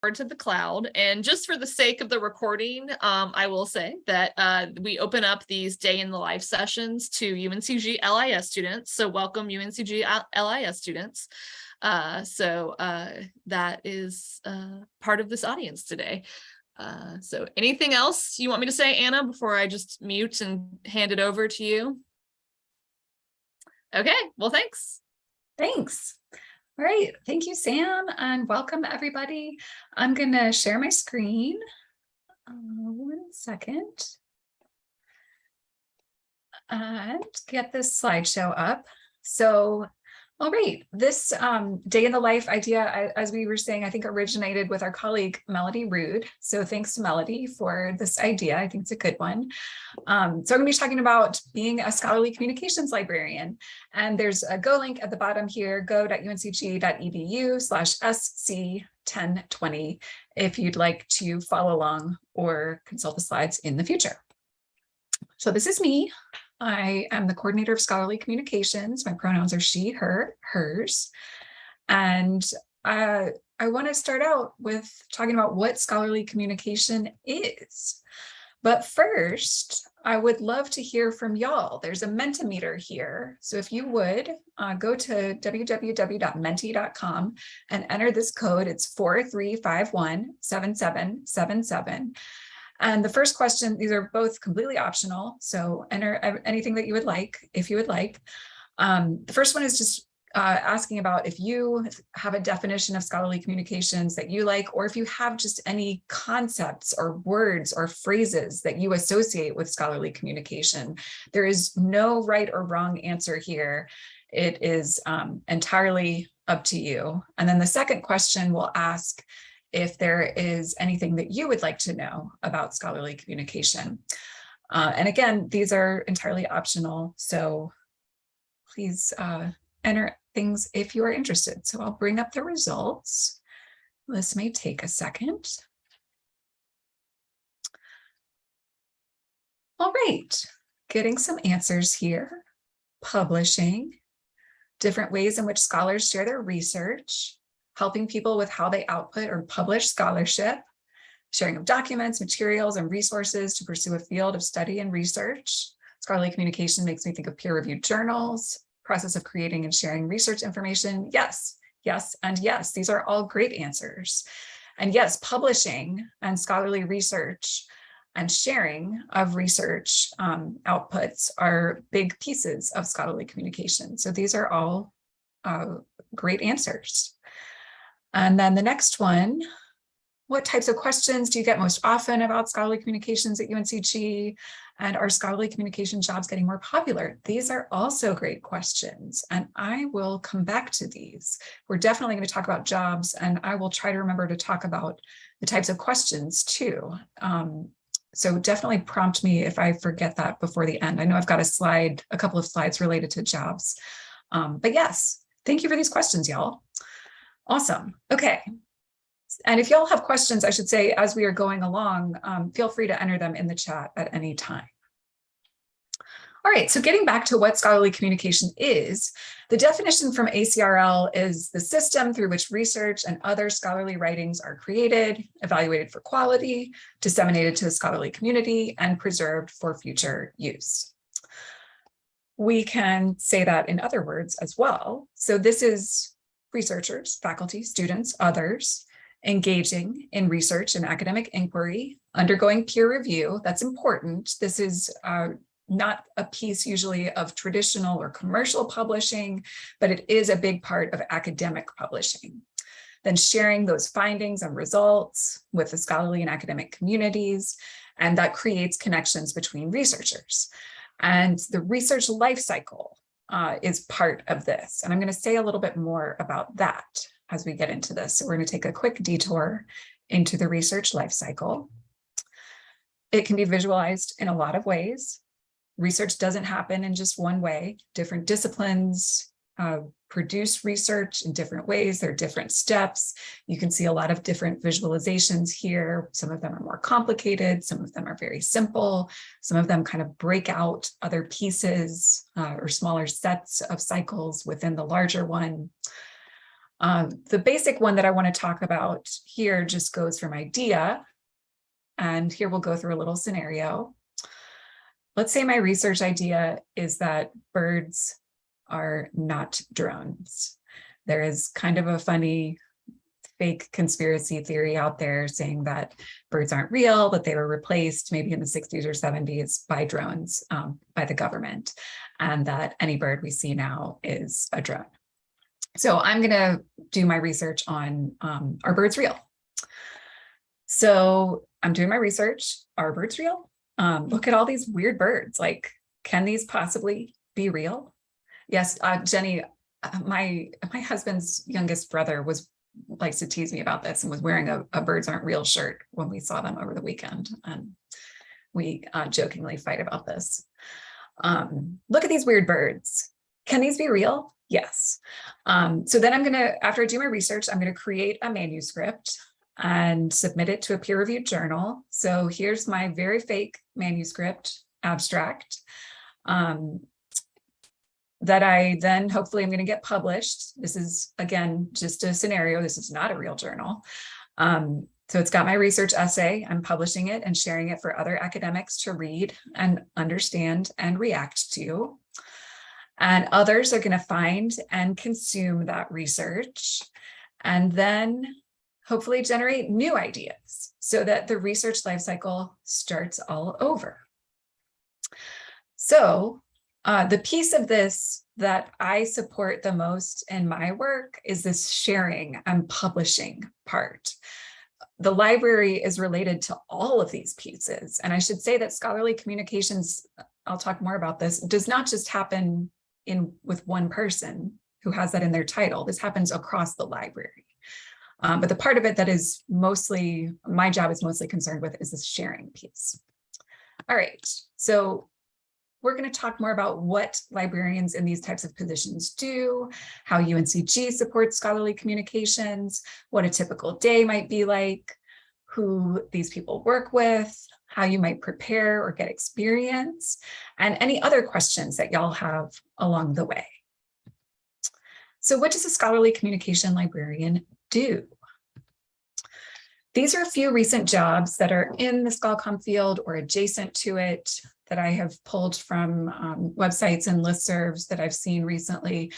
to the cloud. And just for the sake of the recording, um, I will say that uh, we open up these day in the life sessions to UNCG LIS students. So welcome UNCG LIS students. Uh, so uh, that is uh, part of this audience today. Uh, so anything else you want me to say, Anna, before I just mute and hand it over to you? Okay, well, thanks. Thanks. All right, thank you, Sam, and welcome everybody. I'm going to share my screen. Uh, one second. And get this slideshow up. So all right, this um, day in the life idea, I, as we were saying, I think originated with our colleague Melody Rude. So thanks to Melody for this idea. I think it's a good one. Um, so I'm going to be talking about being a scholarly communications librarian. And there's a Go link at the bottom here, go.uncg.edu slash SC1020 if you'd like to follow along or consult the slides in the future. So this is me. I am the coordinator of scholarly communications. My pronouns are she, her, hers. And uh, I want to start out with talking about what scholarly communication is. But first, I would love to hear from y'all. There's a Mentimeter here. So if you would uh, go to www.menti.com and enter this code, it's 43517777. And the first question, these are both completely optional. So enter anything that you would like, if you would like. Um, the first one is just uh, asking about if you have a definition of scholarly communications that you like, or if you have just any concepts or words or phrases that you associate with scholarly communication. There is no right or wrong answer here. It is um, entirely up to you. And then the second question will ask if there is anything that you would like to know about scholarly communication. Uh, and again, these are entirely optional, so please uh, enter things if you are interested. So I'll bring up the results. This may take a second. All right, getting some answers here. Publishing, different ways in which scholars share their research, helping people with how they output or publish scholarship, sharing of documents, materials, and resources to pursue a field of study and research. Scholarly communication makes me think of peer-reviewed journals, process of creating and sharing research information. Yes, yes, and yes, these are all great answers. And yes, publishing and scholarly research and sharing of research um, outputs are big pieces of scholarly communication. So these are all uh, great answers. And then the next one, what types of questions do you get most often about scholarly communications at UNCG? And are scholarly communication jobs getting more popular? These are also great questions, and I will come back to these. We're definitely going to talk about jobs, and I will try to remember to talk about the types of questions too. Um, so definitely prompt me if I forget that before the end. I know I've got a slide, a couple of slides related to jobs. Um, but yes, thank you for these questions, y'all. Awesome. Okay. And if y'all have questions, I should say, as we are going along, um, feel free to enter them in the chat at any time. All right, so getting back to what scholarly communication is, the definition from ACRL is the system through which research and other scholarly writings are created, evaluated for quality, disseminated to the scholarly community, and preserved for future use. We can say that in other words as well. So this is researchers, faculty, students, others, engaging in research and academic inquiry, undergoing peer review. That's important. This is uh, not a piece usually of traditional or commercial publishing, but it is a big part of academic publishing. Then sharing those findings and results with the scholarly and academic communities, and that creates connections between researchers. And the research life cycle uh, is part of this. And I'm going to say a little bit more about that as we get into this. So we're going to take a quick detour into the research life cycle. It can be visualized in a lot of ways. Research doesn't happen in just one way. Different disciplines, uh, produce research in different ways. There are different steps. You can see a lot of different visualizations here. Some of them are more complicated. Some of them are very simple. Some of them kind of break out other pieces uh, or smaller sets of cycles within the larger one. Um, the basic one that I want to talk about here just goes from idea. And here we'll go through a little scenario. Let's say my research idea is that birds are not drones. There is kind of a funny fake conspiracy theory out there saying that birds aren't real, that they were replaced maybe in the 60s or 70s by drones um, by the government, and that any bird we see now is a drone. So I'm going to do my research on um, are birds real? So I'm doing my research. Are birds real? Um, look at all these weird birds. Like, can these possibly be real? Yes, uh, Jenny, uh, my my husband's youngest brother was likes to tease me about this and was wearing a, a birds aren't real shirt when we saw them over the weekend. And we uh, jokingly fight about this. Um, look at these weird birds. Can these be real? Yes. Um, so then I'm going to, after I do my research, I'm going to create a manuscript and submit it to a peer reviewed journal. So here's my very fake manuscript abstract. Um, that I then hopefully I'm going to get published. This is, again, just a scenario. This is not a real journal. Um, so it's got my research essay. I'm publishing it and sharing it for other academics to read and understand and react to. And others are going to find and consume that research and then hopefully generate new ideas so that the research lifecycle starts all over. So uh, the piece of this that I support the most in my work is this sharing and publishing part. The library is related to all of these pieces. And I should say that scholarly communications, I'll talk more about this, does not just happen in with one person who has that in their title. This happens across the library. Um, but the part of it that is mostly, my job is mostly concerned with is this sharing piece. All right, so we're going to talk more about what librarians in these types of positions do, how UNCG supports scholarly communications, what a typical day might be like, who these people work with, how you might prepare or get experience, and any other questions that y'all have along the way. So what does a scholarly communication librarian do? These are a few recent jobs that are in the ScholComm field or adjacent to it that I have pulled from um, websites and listservs that I've seen recently.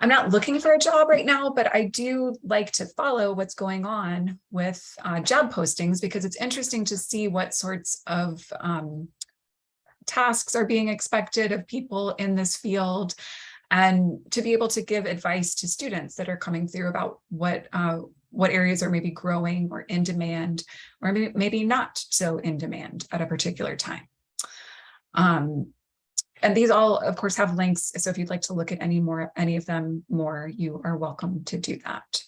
I'm not looking for a job right now, but I do like to follow what's going on with uh, job postings because it's interesting to see what sorts of um, tasks are being expected of people in this field and to be able to give advice to students that are coming through about what uh, what areas are maybe growing or in demand or maybe, maybe not so in demand at a particular time. Um, and these all, of course, have links. So if you'd like to look at any more, any of them more, you are welcome to do that.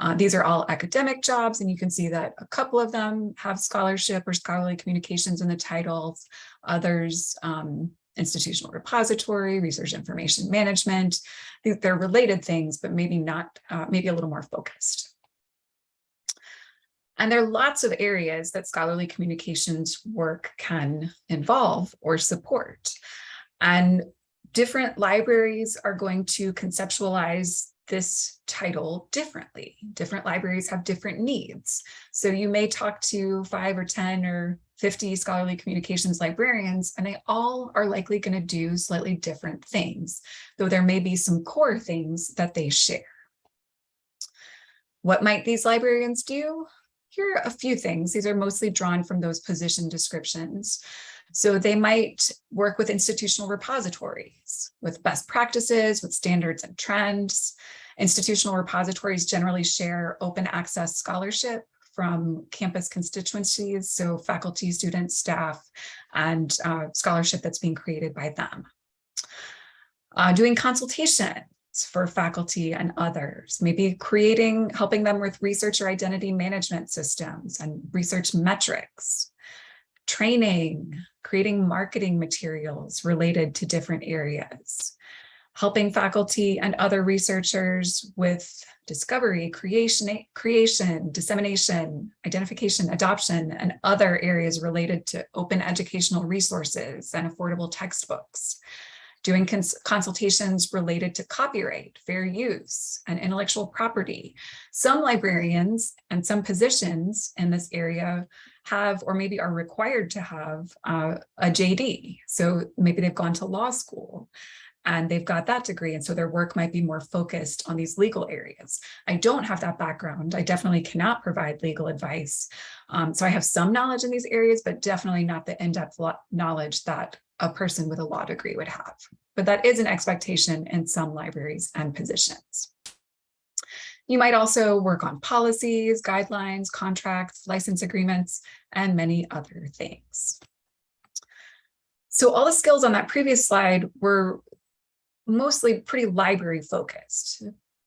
Uh, these are all academic jobs, and you can see that a couple of them have scholarship or scholarly communications in the titles. Others, um, institutional repository, research information management. They're related things, but maybe not, uh, maybe a little more focused. And there are lots of areas that scholarly communications work can involve or support. And different libraries are going to conceptualize this title differently. Different libraries have different needs. So you may talk to five or 10 or 50 scholarly communications librarians, and they all are likely going to do slightly different things, though there may be some core things that they share. What might these librarians do? Here are a few things. These are mostly drawn from those position descriptions. So they might work with institutional repositories with best practices, with standards and trends. Institutional repositories generally share open access scholarship from campus constituencies, so faculty, students, staff, and uh, scholarship that's being created by them. Uh, doing consultation for faculty and others, maybe creating, helping them with research or identity management systems and research metrics, training, creating marketing materials related to different areas, helping faculty and other researchers with discovery, creation, creation, dissemination, identification, adoption, and other areas related to open educational resources and affordable textbooks doing cons consultations related to copyright, fair use, and intellectual property. Some librarians and some positions in this area have or maybe are required to have uh, a JD. So maybe they've gone to law school and they've got that degree. And so their work might be more focused on these legal areas. I don't have that background. I definitely cannot provide legal advice. Um, so I have some knowledge in these areas, but definitely not the in-depth knowledge that a person with a law degree would have. But that is an expectation in some libraries and positions. You might also work on policies, guidelines, contracts, license agreements, and many other things. So all the skills on that previous slide were mostly pretty library focused,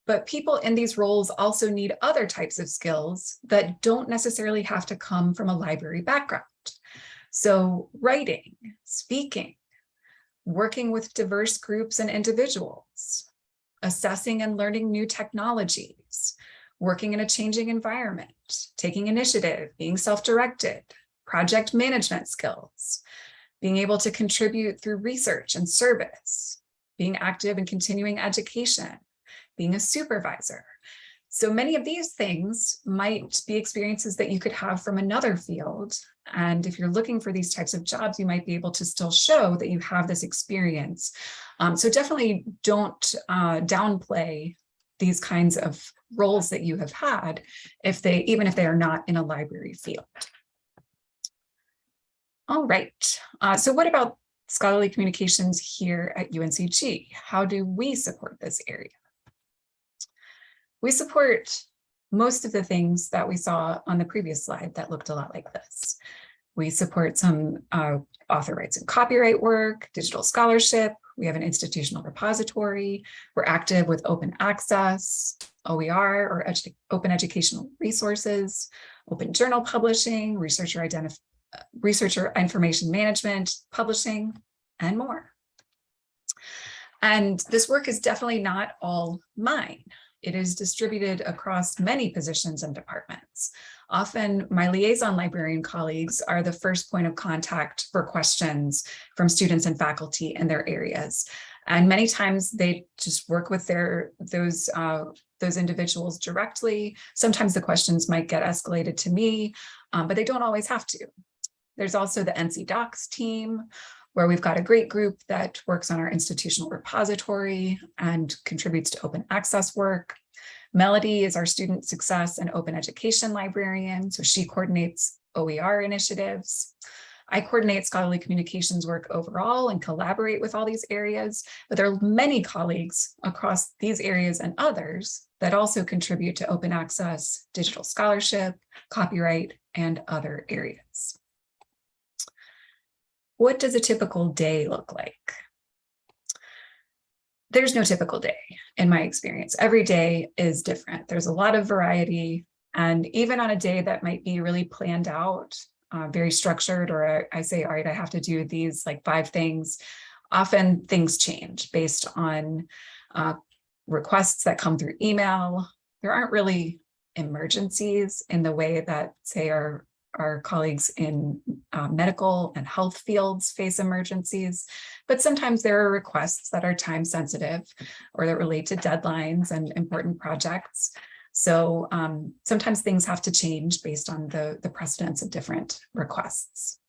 but people in these roles also need other types of skills that don't necessarily have to come from a library background. So writing, speaking, working with diverse groups and individuals, assessing and learning new technologies, working in a changing environment, taking initiative, being self-directed, project management skills, being able to contribute through research and service, being active in continuing education, being a supervisor. So many of these things might be experiences that you could have from another field. And if you're looking for these types of jobs, you might be able to still show that you have this experience. Um, so definitely don't uh, downplay these kinds of roles that you have had if they even if they are not in a library field. All right, uh, so what about scholarly communications here at UNCG. How do we support this area? We support most of the things that we saw on the previous slide that looked a lot like this. We support some uh, author rights and copyright work, digital scholarship. We have an institutional repository. We're active with open access, OER or edu open educational resources, open journal publishing, researcher identify researcher information management, publishing, and more. And this work is definitely not all mine. It is distributed across many positions and departments. Often my liaison librarian colleagues are the first point of contact for questions from students and faculty in their areas. And many times they just work with their those uh, those individuals directly. Sometimes the questions might get escalated to me, um, but they don't always have to. There's also the NC DOCKS team, where we've got a great group that works on our institutional repository and contributes to open access work. Melody is our student success and open education librarian, so she coordinates OER initiatives. I coordinate scholarly communications work overall and collaborate with all these areas, but there are many colleagues across these areas and others that also contribute to open access, digital scholarship, copyright, and other areas. What does a typical day look like? There's no typical day in my experience. Every day is different. There's a lot of variety. And even on a day that might be really planned out, uh, very structured, or I say, all right, I have to do these like five things, often things change based on uh, requests that come through email. There aren't really emergencies in the way that say our our colleagues in uh, medical and health fields face emergencies, but sometimes there are requests that are time sensitive or that relate to deadlines and important projects. So um, sometimes things have to change based on the, the precedence of different requests.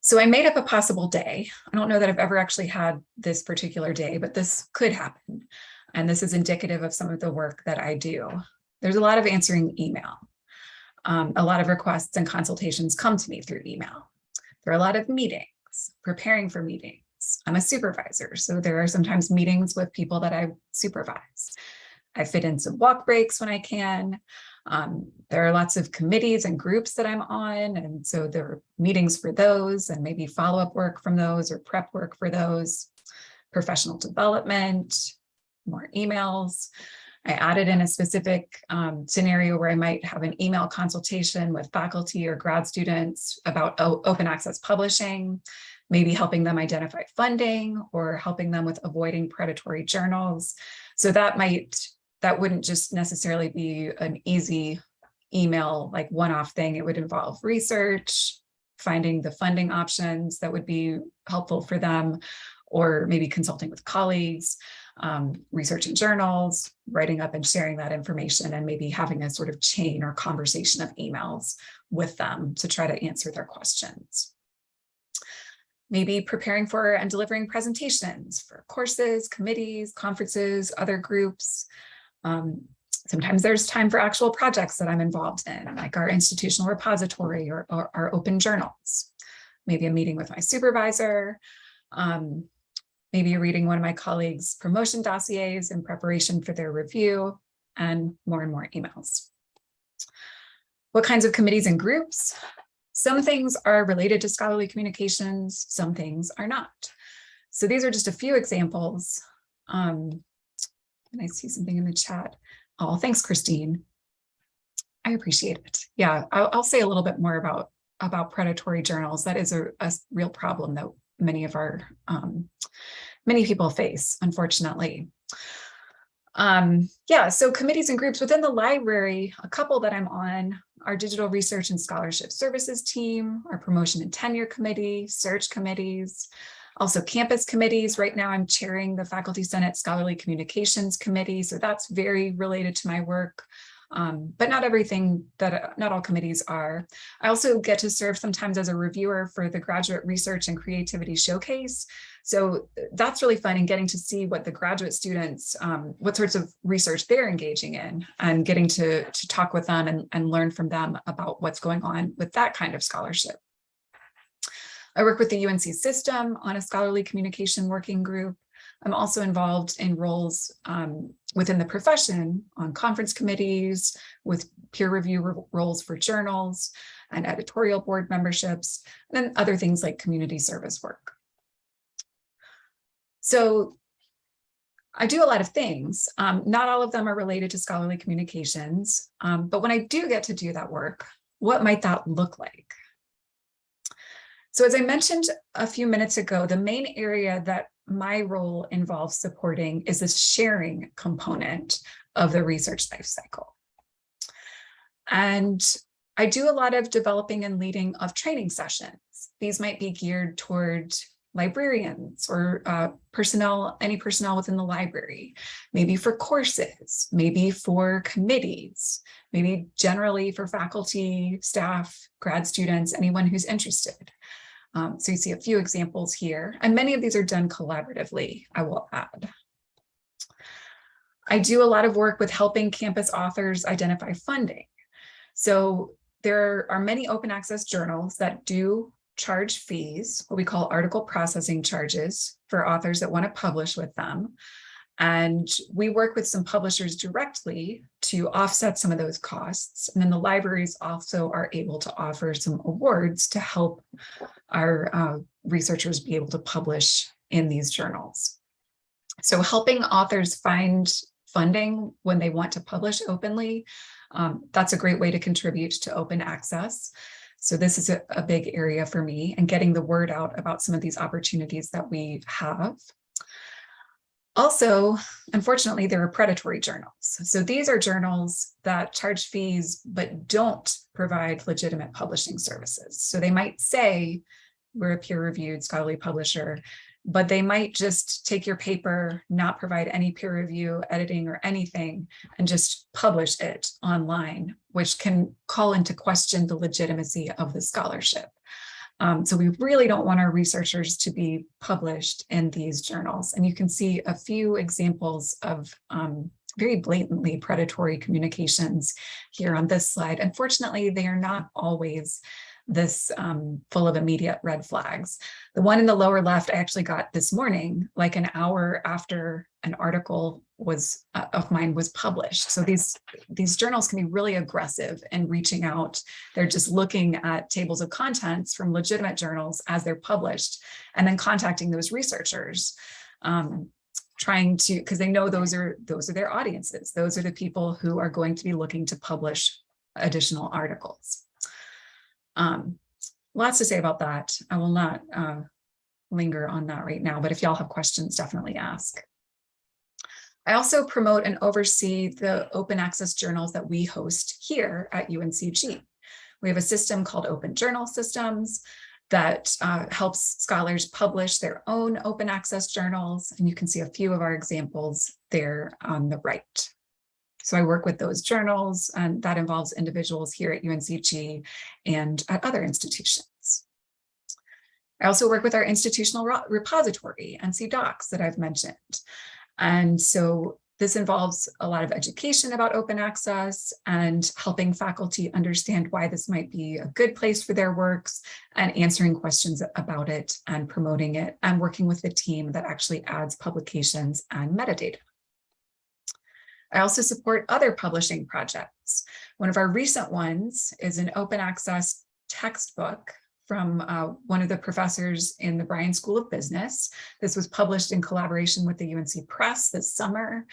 So I made up a possible day. I don't know that I've ever actually had this particular day, but this could happen. And this is indicative of some of the work that I do. There's a lot of answering email um, a lot of requests and consultations come to me through email. There are a lot of meetings, preparing for meetings. I'm a supervisor, so there are sometimes meetings with people that I supervise. I fit in some walk breaks when I can. Um, there are lots of committees and groups that I'm on, and so there are meetings for those and maybe follow-up work from those or prep work for those, professional development, more emails. I added in a specific um, scenario where I might have an email consultation with faculty or grad students about open access publishing, maybe helping them identify funding or helping them with avoiding predatory journals. So that might, that wouldn't just necessarily be an easy email, like one-off thing. It would involve research, finding the funding options that would be helpful for them, or maybe consulting with colleagues, um, researching journals, writing up and sharing that information, and maybe having a sort of chain or conversation of emails with them to try to answer their questions. Maybe preparing for and delivering presentations for courses, committees, conferences, other groups. Um, sometimes there's time for actual projects that I'm involved in, like our institutional repository or, or our open journals. Maybe a meeting with my supervisor, um, maybe reading one of my colleagues' promotion dossiers in preparation for their review, and more and more emails. What kinds of committees and groups? Some things are related to scholarly communications, some things are not. So these are just a few examples. Um, and I see something in the chat. Oh, thanks, Christine. I appreciate it. Yeah, I'll, I'll say a little bit more about, about predatory journals. That is a, a real problem that many of our, um, many people face, unfortunately. Um, yeah, so committees and groups within the library, a couple that I'm on, our digital research and scholarship services team, our promotion and tenure committee, search committees, also campus committees. Right now I'm chairing the Faculty Senate Scholarly Communications Committee, so that's very related to my work. Um, but not everything that, not all committees are. I also get to serve sometimes as a reviewer for the Graduate Research and Creativity Showcase. So that's really fun and getting to see what the graduate students, um, what sorts of research they're engaging in and getting to, to talk with them and, and learn from them about what's going on with that kind of scholarship. I work with the UNC system on a scholarly communication working group. I'm also involved in roles um, within the profession on conference committees with peer review roles for journals and editorial board memberships, and other things like community service work. So I do a lot of things. Um, not all of them are related to scholarly communications, um, but when I do get to do that work, what might that look like? So as I mentioned a few minutes ago, the main area that my role involves supporting is a sharing component of the research life cycle. And I do a lot of developing and leading of training sessions. These might be geared toward librarians or uh, personnel, any personnel within the library, maybe for courses, maybe for committees, maybe generally for faculty, staff, grad students, anyone who's interested. Um, so you see a few examples here, and many of these are done collaboratively, I will add. I do a lot of work with helping campus authors identify funding. So there are many open access journals that do charge fees, what we call article processing charges for authors that want to publish with them. And we work with some publishers directly to offset some of those costs. And then the libraries also are able to offer some awards to help our uh, researchers be able to publish in these journals. So helping authors find funding when they want to publish openly, um, that's a great way to contribute to open access. So this is a, a big area for me and getting the word out about some of these opportunities that we have. Also, unfortunately, there are predatory journals. So these are journals that charge fees, but don't provide legitimate publishing services. So they might say, we're a peer reviewed scholarly publisher, but they might just take your paper, not provide any peer review, editing or anything, and just publish it online, which can call into question the legitimacy of the scholarship. Um, so we really don't want our researchers to be published in these journals. And you can see a few examples of um, very blatantly predatory communications here on this slide. Unfortunately, they are not always this um, full of immediate red flags. The one in the lower left I actually got this morning, like an hour after an article was uh, of mine was published. So these these journals can be really aggressive in reaching out. They're just looking at tables of contents from legitimate journals as they're published and then contacting those researchers. Um, trying to because they know those are those are their audiences those are the people who are going to be looking to publish additional articles um, lots to say about that. I will not uh, linger on that right now, but if y'all have questions, definitely ask. I also promote and oversee the open access journals that we host here at UNCG. We have a system called Open Journal Systems, that uh, helps scholars publish their own open access journals. And you can see a few of our examples there on the right. So I work with those journals and that involves individuals here at UNCG and at other institutions. I also work with our institutional repository, NC DOCKS that I've mentioned. And so this involves a lot of education about open access and helping faculty understand why this might be a good place for their works and answering questions about it and promoting it and working with the team that actually adds publications and metadata. I also support other publishing projects. One of our recent ones is an open access textbook from uh, one of the professors in the Bryan School of Business. This was published in collaboration with the UNC Press this summer,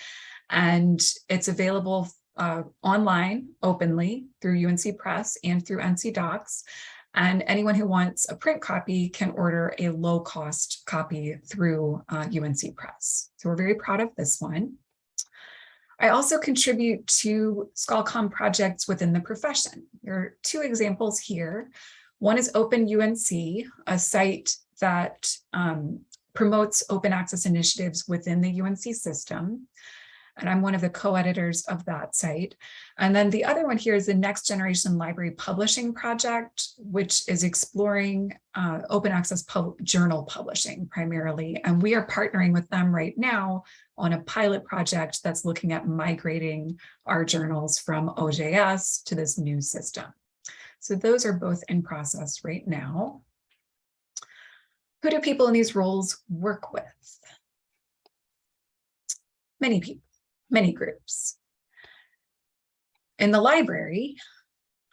and it's available uh, online openly through UNC Press and through NC DOCKS. And anyone who wants a print copy can order a low cost copy through uh, UNC Press. So we're very proud of this one. I also contribute to ScholComm projects within the profession. There are two examples here. One is Open UNC, a site that um, promotes open access initiatives within the UNC system. And I'm one of the co-editors of that site. And then the other one here is the Next Generation Library Publishing Project, which is exploring uh, open access pub journal publishing primarily. And we are partnering with them right now on a pilot project that's looking at migrating our journals from OJS to this new system. So those are both in process right now. Who do people in these roles work with? Many people, many groups. In the library,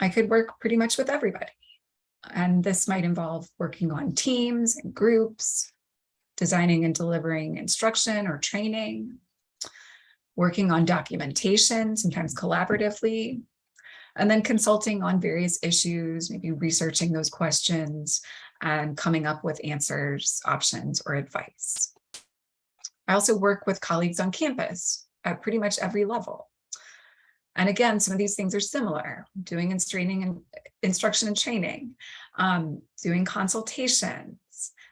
I could work pretty much with everybody. And this might involve working on teams and groups, designing and delivering instruction or training, working on documentation, sometimes collaboratively, and then consulting on various issues, maybe researching those questions and coming up with answers, options, or advice. I also work with colleagues on campus at pretty much every level. And again, some of these things are similar, doing and training and instruction and training, um, doing consultations.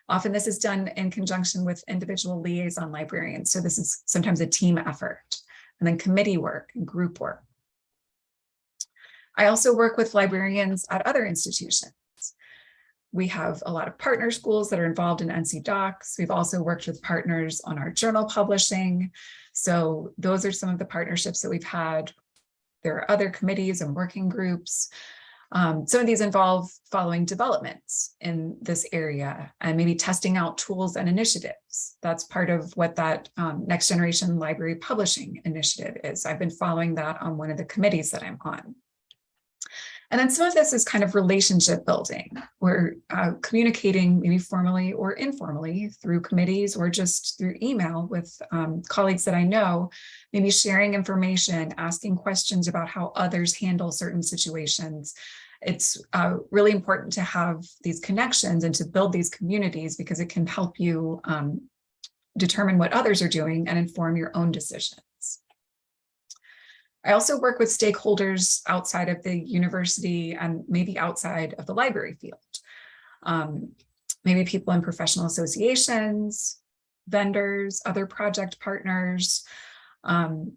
Often this is done in conjunction with individual liaison librarians. So this is sometimes a team effort and then committee work and group work. I also work with librarians at other institutions. We have a lot of partner schools that are involved in NC DOCKS. We've also worked with partners on our journal publishing. So those are some of the partnerships that we've had. There are other committees and working groups. Um, some of these involve following developments in this area and maybe testing out tools and initiatives. That's part of what that um, next generation library publishing initiative is. I've been following that on one of the committees that I'm on. And then some of this is kind of relationship building. We're uh, communicating maybe formally or informally through committees or just through email with um, colleagues that I know, maybe sharing information, asking questions about how others handle certain situations. It's uh, really important to have these connections and to build these communities because it can help you um, determine what others are doing and inform your own decisions. I also work with stakeholders outside of the university and maybe outside of the library field. Um, maybe people in professional associations, vendors, other project partners. Um,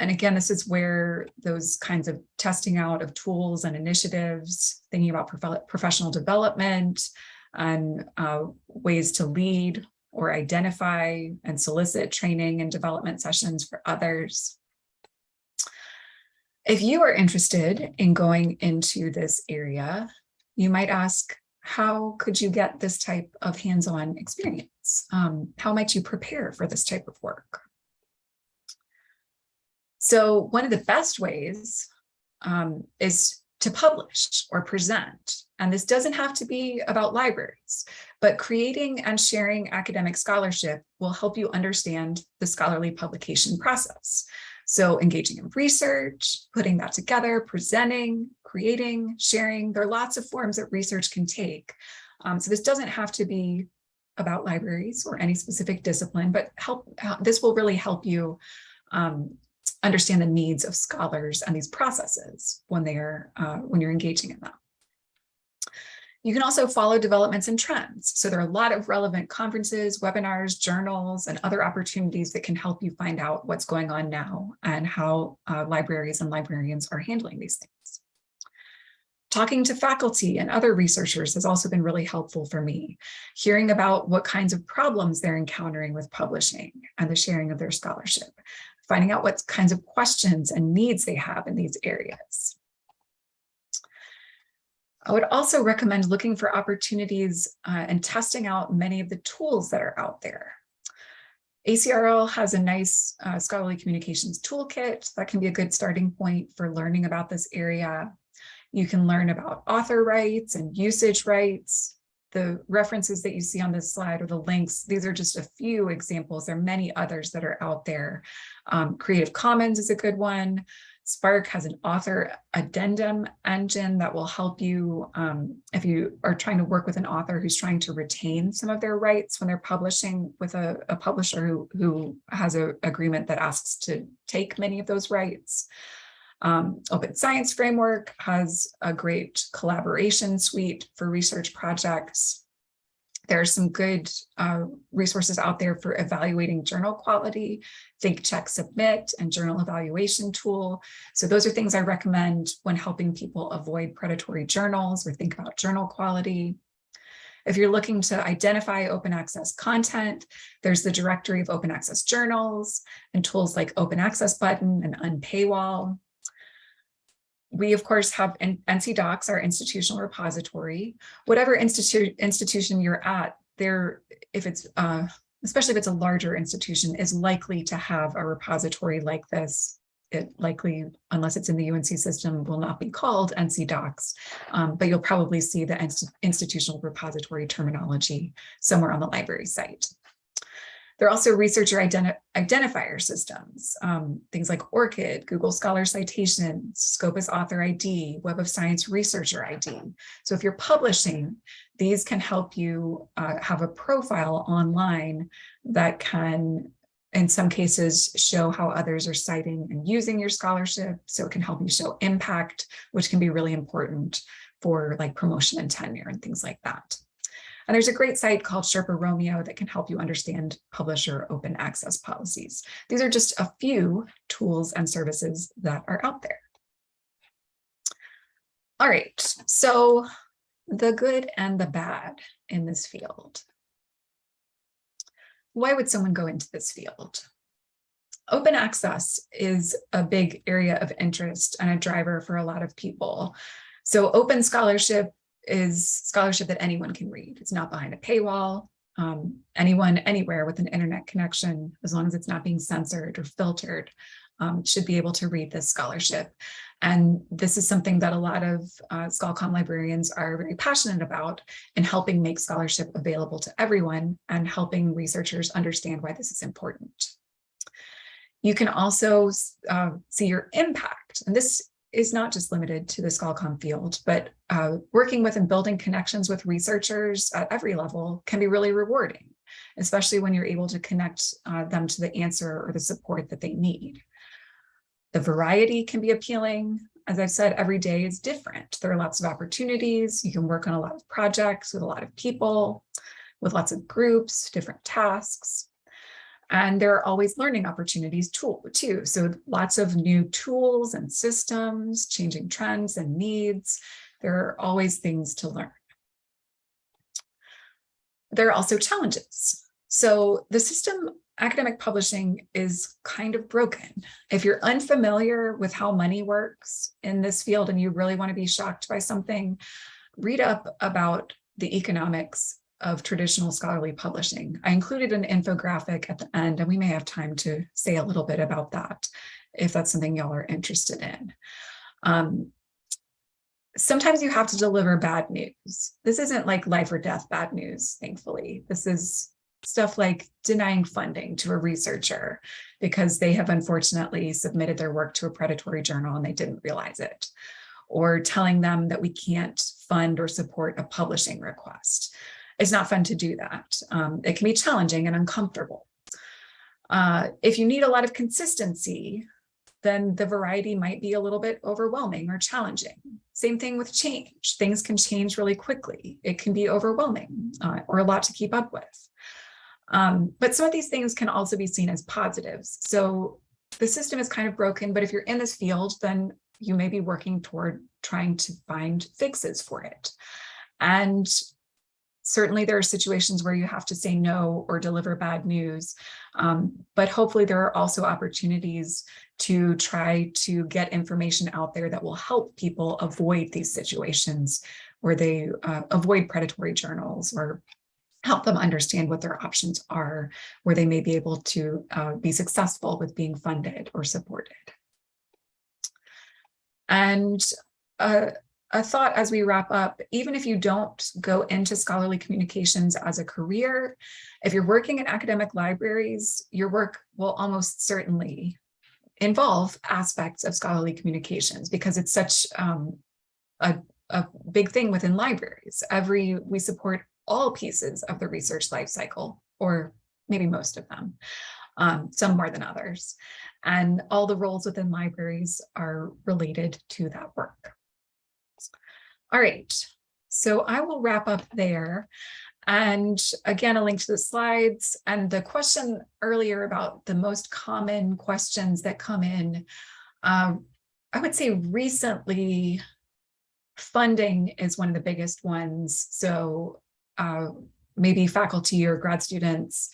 and again, this is where those kinds of testing out of tools and initiatives, thinking about prof professional development and uh, ways to lead or identify and solicit training and development sessions for others. If you are interested in going into this area, you might ask, how could you get this type of hands-on experience? Um, how might you prepare for this type of work? So one of the best ways um, is to publish or present. And this doesn't have to be about libraries, but creating and sharing academic scholarship will help you understand the scholarly publication process. So engaging in research, putting that together, presenting, creating, sharing, there are lots of forms that research can take. Um, so this doesn't have to be about libraries or any specific discipline, but help. this will really help you um, understand the needs of scholars and these processes when they are uh, when you're engaging in them. You can also follow developments and trends. So there are a lot of relevant conferences, webinars, journals, and other opportunities that can help you find out what's going on now and how uh, libraries and librarians are handling these things. Talking to faculty and other researchers has also been really helpful for me. Hearing about what kinds of problems they're encountering with publishing and the sharing of their scholarship. Finding out what kinds of questions and needs they have in these areas. I would also recommend looking for opportunities uh, and testing out many of the tools that are out there. ACRL has a nice uh, scholarly communications toolkit that can be a good starting point for learning about this area. You can learn about author rights and usage rights. The references that you see on this slide or the links, these are just a few examples. There are many others that are out there. Um, Creative Commons is a good one. SPARC has an author addendum engine that will help you um, if you are trying to work with an author who's trying to retain some of their rights when they're publishing with a, a publisher who, who has an agreement that asks to take many of those rights. Um, Open Science Framework has a great collaboration suite for research projects. There are some good uh, resources out there for evaluating journal quality, Think, Check, Submit, and Journal Evaluation Tool. So those are things I recommend when helping people avoid predatory journals or think about journal quality. If you're looking to identify open access content, there's the directory of open access journals and tools like open access button and unpaywall. We, of course, have NC DOCKS, our institutional repository. Whatever institute institution you're at, there, if it's, uh, especially if it's a larger institution, is likely to have a repository like this. It likely, unless it's in the UNC system, will not be called NC DOCKS, um, but you'll probably see the inst institutional repository terminology somewhere on the library site. There are also researcher identi identifier systems, um, things like ORCID, Google Scholar Citation, Scopus Author ID, Web of Science Researcher ID. So if you're publishing, these can help you uh, have a profile online that can in some cases show how others are citing and using your scholarship. So it can help you show impact, which can be really important for like promotion and tenure and things like that. And there's a great site called Sherpa Romeo that can help you understand publisher open access policies. These are just a few tools and services that are out there. All right, so the good and the bad in this field. Why would someone go into this field? Open access is a big area of interest and a driver for a lot of people. So open scholarship is scholarship that anyone can read. It's not behind a paywall. Um, anyone, anywhere with an internet connection, as long as it's not being censored or filtered, um, should be able to read this scholarship. And this is something that a lot of uh, ScholComm librarians are very passionate about in helping make scholarship available to everyone and helping researchers understand why this is important. You can also uh, see your impact. And this is not just limited to the ScholComm field, but uh, working with and building connections with researchers at every level can be really rewarding, especially when you're able to connect uh, them to the answer or the support that they need. The variety can be appealing. As I've said, every day is different. There are lots of opportunities. You can work on a lot of projects with a lot of people, with lots of groups, different tasks. And there are always learning opportunities too, too. So lots of new tools and systems, changing trends and needs. There are always things to learn. There are also challenges. So the system academic publishing is kind of broken. If you're unfamiliar with how money works in this field and you really want to be shocked by something, read up about the economics of traditional scholarly publishing. I included an infographic at the end, and we may have time to say a little bit about that if that's something y'all are interested in. Um, sometimes you have to deliver bad news. This isn't like life or death bad news, thankfully. This is stuff like denying funding to a researcher because they have unfortunately submitted their work to a predatory journal and they didn't realize it or telling them that we can't fund or support a publishing request it's not fun to do that. Um, it can be challenging and uncomfortable. Uh, if you need a lot of consistency, then the variety might be a little bit overwhelming or challenging. Same thing with change. Things can change really quickly. It can be overwhelming uh, or a lot to keep up with. Um, but some of these things can also be seen as positives. So the system is kind of broken, but if you're in this field, then you may be working toward trying to find fixes for it. And certainly there are situations where you have to say no or deliver bad news, um, but hopefully there are also opportunities to try to get information out there that will help people avoid these situations where they uh, avoid predatory journals or help them understand what their options are, where they may be able to uh, be successful with being funded or supported. And uh, a thought as we wrap up, even if you don't go into scholarly communications as a career, if you're working in academic libraries, your work will almost certainly involve aspects of scholarly communications because it's such um, a, a big thing within libraries. Every, we support all pieces of the research life cycle, or maybe most of them, um, some more than others. And all the roles within libraries are related to that work. All right, so I will wrap up there. And again, a link to the slides and the question earlier about the most common questions that come in. Um, I would say recently, funding is one of the biggest ones. So uh, maybe faculty or grad students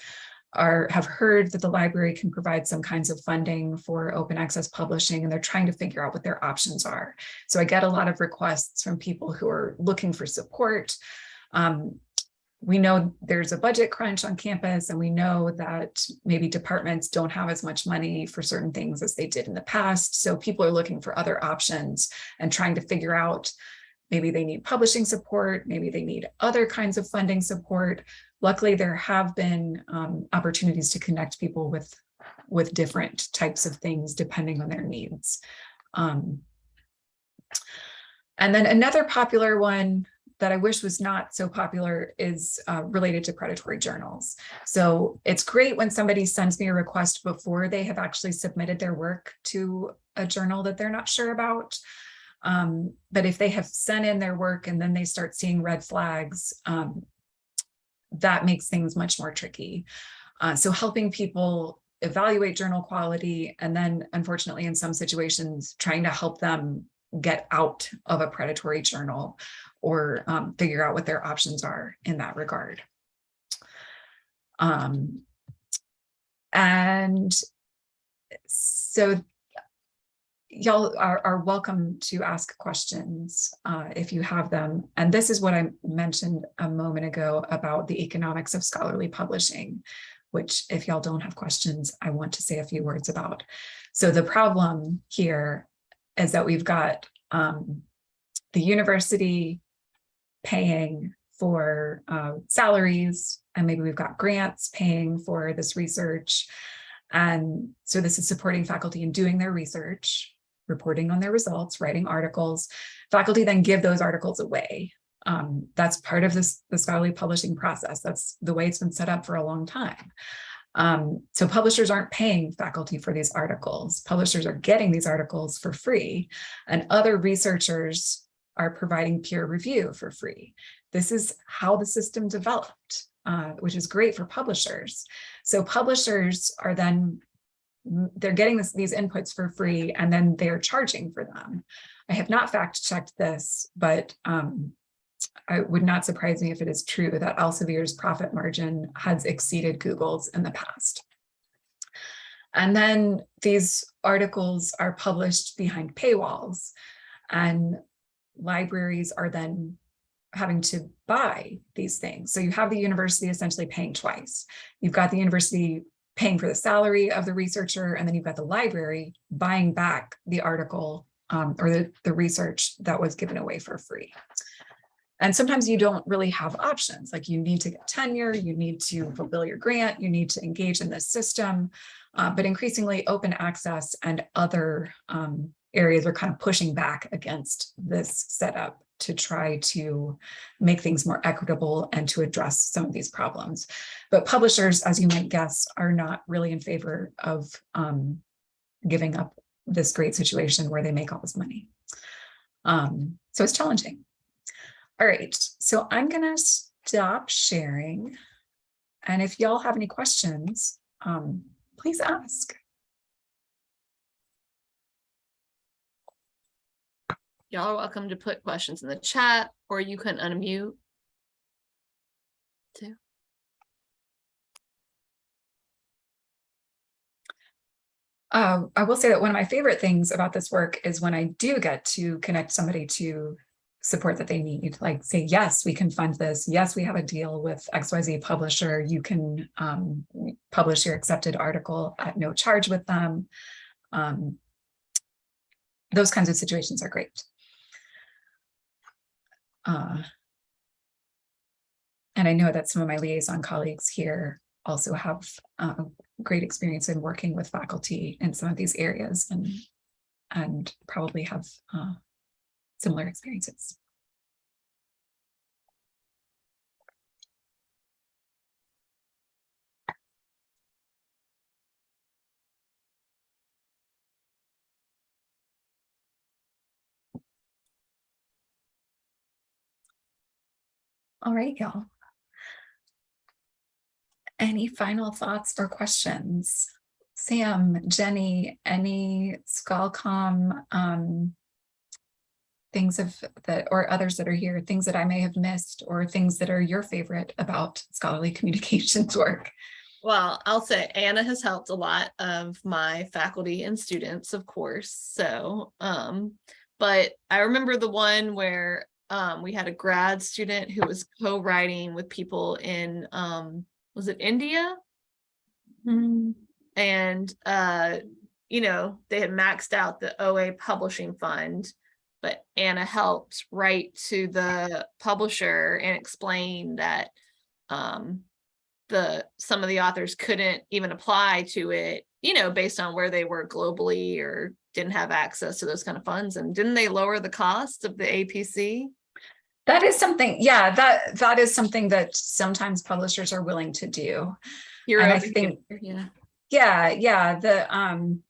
are have heard that the library can provide some kinds of funding for open access publishing and they're trying to figure out what their options are. So I get a lot of requests from people who are looking for support. Um, we know there's a budget crunch on campus and we know that maybe departments don't have as much money for certain things as they did in the past. So people are looking for other options and trying to figure out maybe they need publishing support, maybe they need other kinds of funding support. Luckily, there have been um, opportunities to connect people with, with different types of things depending on their needs. Um, and then another popular one that I wish was not so popular is uh, related to predatory journals. So it's great when somebody sends me a request before they have actually submitted their work to a journal that they're not sure about. Um, but if they have sent in their work and then they start seeing red flags, um, that makes things much more tricky. Uh, so helping people evaluate journal quality and then unfortunately in some situations trying to help them get out of a predatory journal or um, figure out what their options are in that regard. Um, and so y'all are, are, welcome to ask questions uh, if you have them. And this is what I mentioned a moment ago about the economics of scholarly publishing, which if y'all don't have questions, I want to say a few words about. So the problem here is that we've got um, the university paying for uh, salaries, and maybe we've got grants paying for this research. And so this is supporting faculty in doing their research reporting on their results, writing articles. Faculty then give those articles away. Um, that's part of this, the scholarly publishing process. That's the way it's been set up for a long time. Um, so publishers aren't paying faculty for these articles. Publishers are getting these articles for free and other researchers are providing peer review for free. This is how the system developed, uh, which is great for publishers. So publishers are then they're getting this, these inputs for free and then they're charging for them. I have not fact checked this, but um, it would not surprise me if it is true that Elsevier's profit margin has exceeded Google's in the past. And then these articles are published behind paywalls and libraries are then having to buy these things. So you have the university essentially paying twice. You've got the university paying for the salary of the researcher, and then you've got the library buying back the article um, or the, the research that was given away for free. And sometimes you don't really have options, like you need to get tenure, you need to fulfill your grant, you need to engage in this system, uh, but increasingly open access and other um, areas are kind of pushing back against this setup to try to make things more equitable and to address some of these problems. But publishers, as you might guess, are not really in favor of um, giving up this great situation where they make all this money. Um, so it's challenging. All right, so I'm gonna stop sharing. And if y'all have any questions, um, please ask. Y'all are welcome to put questions in the chat or you can unmute. Too. Um, I will say that one of my favorite things about this work is when I do get to connect somebody to support that they need, like say, yes, we can fund this. Yes, we have a deal with XYZ publisher. You can um, publish your accepted article at no charge with them. Um, those kinds of situations are great. Uh, and I know that some of my liaison colleagues here also have uh, great experience in working with faculty in some of these areas and and probably have uh, similar experiences. All right, y'all. Any final thoughts or questions? Sam, Jenny, any ScholComm um, things of that or others that are here, things that I may have missed or things that are your favorite about scholarly communications work? Well, I'll say Anna has helped a lot of my faculty and students, of course. So, um, but I remember the one where um, we had a grad student who was co-writing with people in, um, was it India? And, uh, you know, they had maxed out the OA publishing fund, but Anna helped write to the publisher and explain that um, the some of the authors couldn't even apply to it, you know, based on where they were globally or didn't have access to those kind of funds. And didn't they lower the cost of the APC? That is something, yeah, that that is something that sometimes publishers are willing to do. You're And I think- yeah. Yeah, yeah, the um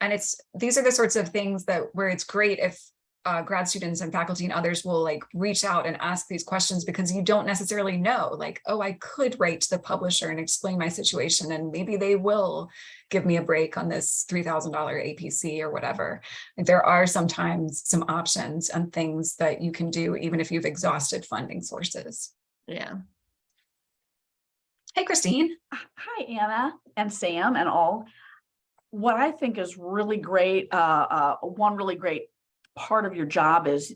and it's these are the sorts of things that where it's great if uh, grad students and faculty and others will like reach out and ask these questions because you don't necessarily know like, oh, I could write to the publisher and explain my situation and maybe they will give me a break on this $3,000 APC or whatever. Like, there are sometimes some options and things that you can do even if you've exhausted funding sources. Yeah. Hey, Christine. Hi, Anna and Sam and all. What I think is really great, uh, uh, one really great part of your job is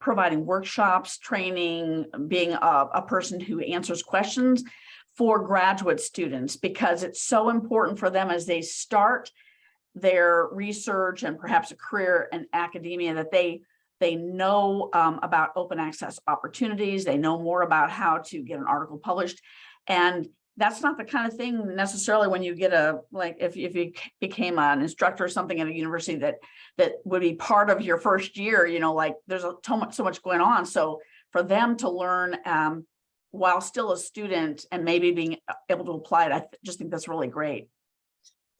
providing workshops, training, being a, a person who answers questions for graduate students, because it's so important for them as they start their research and perhaps a career in academia that they they know um, about open access opportunities. They know more about how to get an article published. And that's not the kind of thing necessarily when you get a, like, if, if you became an instructor or something at a university that, that would be part of your first year, you know, like there's a, so much, so much going on. So for them to learn um, while still a student and maybe being able to apply it, I just think that's really great.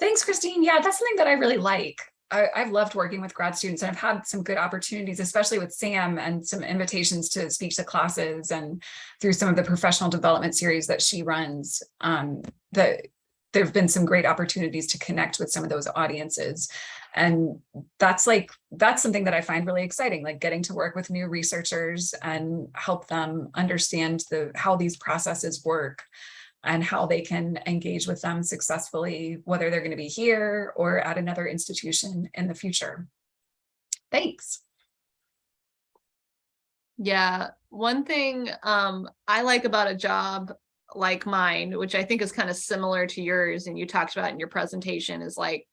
Thanks, Christine. Yeah, that's something that I really like. I, I've loved working with grad students and I've had some good opportunities, especially with Sam and some invitations to speak to classes and through some of the professional development series that she runs. Um, that there have been some great opportunities to connect with some of those audiences. And that's like, that's something that I find really exciting, like getting to work with new researchers and help them understand the how these processes work and how they can engage with them successfully, whether they're going to be here or at another institution in the future. Thanks. Yeah, one thing um I like about a job like mine, which I think is kind of similar to yours and you talked about in your presentation is like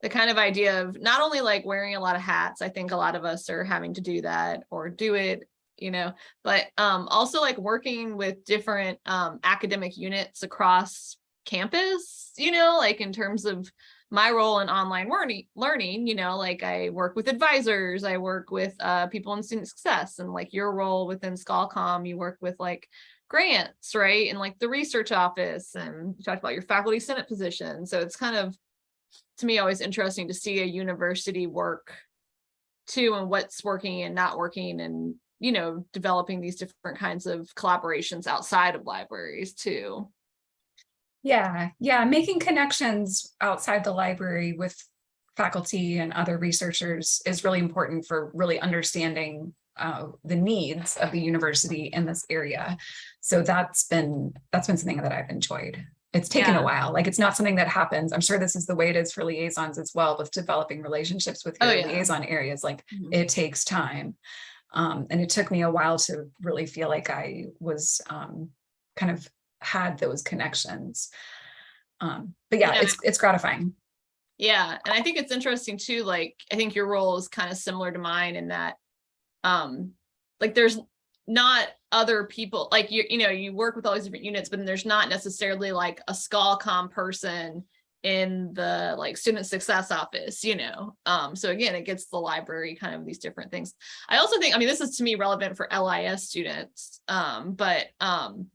the kind of idea of not only like wearing a lot of hats, I think a lot of us are having to do that or do it, you know, but um also like working with different um academic units across campus, you know, like in terms of my role in online learning, learning, you know, like I work with advisors, I work with uh, people in student success and like your role within ScholComm, you work with like grants, right? And like the research office and you talked about your faculty senate position. So it's kind of, to me, always interesting to see a university work too and what's working and not working and, you know, developing these different kinds of collaborations outside of libraries too. Yeah, yeah, making connections outside the library with faculty and other researchers is really important for really understanding uh, the needs of the university in this area. So that's been, that's been something that I've enjoyed. It's taken Yeah. a while, like it's not something that happens. I'm sure this is the way it is for liaisons as well with developing relationships with Oh, yeah. liaison areas, like Mhm. it takes time. Um, and it took me a while to really feel like I was um, kind of had those connections. Um, but yeah, Yeah. it's it's gratifying. Yeah, and I think it's interesting too, like, I think your role is kind of similar to mine in that, um, like, there's not other people, like, you, you know, you work with all these different units, but then there's not necessarily like a ScholComm person in the like student success office, you know? Um, so again, it gets the library kind of these different things. I also think, I mean, this is to me relevant for LIS students, um, but, um,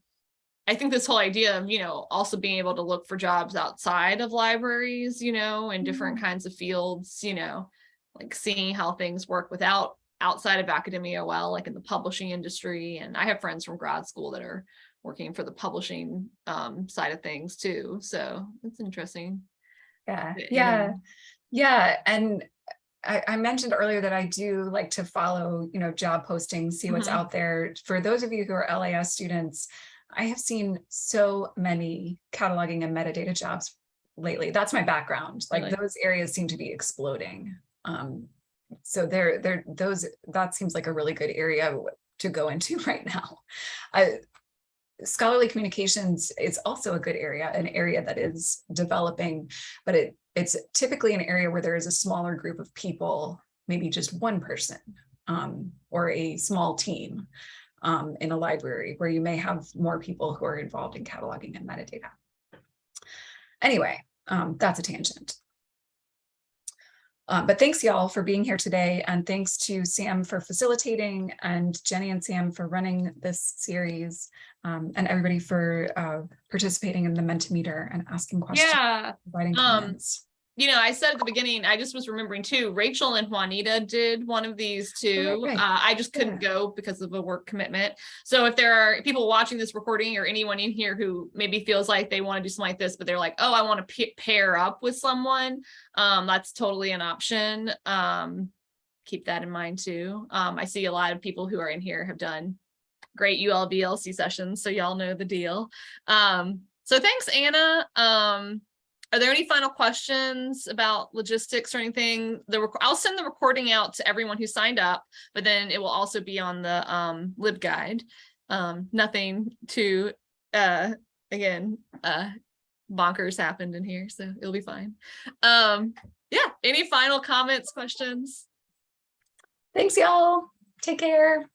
I think this whole idea of, you know, also being able to look for jobs outside of libraries, you know, in different kinds of fields, you know, like seeing how things work without outside of academia well, like in the publishing industry. And I have friends from grad school that are working for the publishing um, side of things too. So it's interesting. Yeah, yeah, know. yeah. And I, I mentioned earlier that I do like to follow, you know, job postings, see what's Mhm. out there. For those of you who are LIS students, I have seen so many cataloging and metadata jobs lately. That's my background. Like Really? those areas seem to be exploding. Um, so there, there, those, that seems like a really good area to go into right now. I, scholarly communications is also a good area, an area that is developing, but it it's typically an area where there is a smaller group of people, maybe just one person um, or a small team um, in a library where you may have more people who are involved in cataloging and metadata. Anyway, um, that's a tangent. Uh, but thanks y'all for being here today and thanks to Sam for facilitating and Jenny and Sam for running this series um, and everybody for uh, participating in the Mentimeter and asking questions, Yeah. providing um, comments. You know, I said at the beginning, I just was remembering too, Rachel and Juanita did one of these too. right. Uh, I just couldn't go because of a work commitment. So if there are people watching this recording or anyone in here who maybe feels like they want to do something like this, but they're like, oh, I want to pair up with someone, um, that's totally an option. Um, keep that in mind too. Um, I see a lot of people who are in here have done great ULBLC sessions, so y'all know the deal. Um, so thanks, Anna. Um, are there any final questions about logistics or anything? The I'll send the recording out to everyone who signed up, but then it will also be on the um LibGuide. Um, nothing to uh again uh bonkers happened in here, so it'll be fine. Um, yeah, any final comments, questions? Thanks y'all. Take care.